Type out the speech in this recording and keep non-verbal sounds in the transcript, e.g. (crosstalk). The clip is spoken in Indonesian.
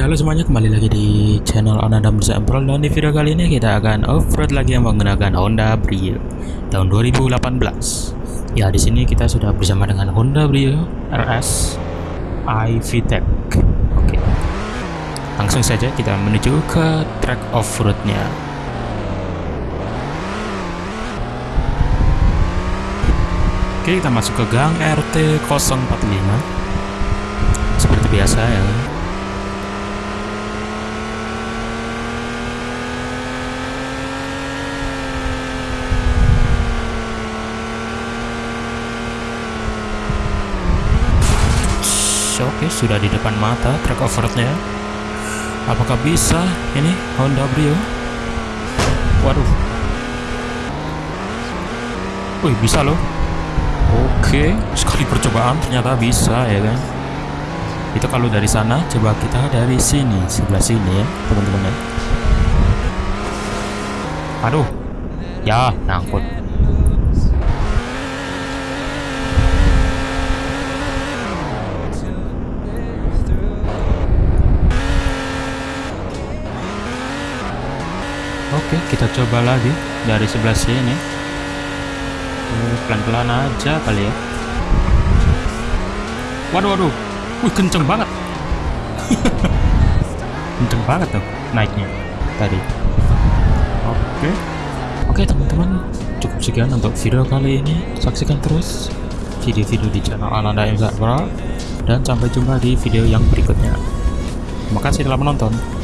Halo semuanya kembali lagi di channel Ananda Musa Pro dan di video kali ini kita akan off-road lagi yang menggunakan Honda Brio tahun 2018 ya di sini kita sudah bersama dengan Honda Brio RS iVTEC oke. Langsung saja kita menuju ke track off-roadnya. Oke kita masuk ke gang RT 045 seperti biasa ya Oke, sudah di depan mata track off-roadnya. Apakah bisa ini Honda Brio? Waduh. Wih, bisa loh. Oke, sekali percobaan ternyata bisa ya kan. Itu kalau dari sana, coba kita dari sini, sebelah sini ya, teman-teman ya. Aduh. Ya, nangkut. Oke, kita coba lagi dari sebelah sini. Pelan-pelan aja kali ya. Waduh, waduh. Wih, kenceng banget. (laughs) kenceng banget tuh naiknya tadi. Oke. Oke, teman-teman. Cukup sekian untuk video kali ini. Saksikan terus video-video di channel Ananda Emzat Pro dan sampai jumpa di video yang berikutnya. Terima kasih telah menonton.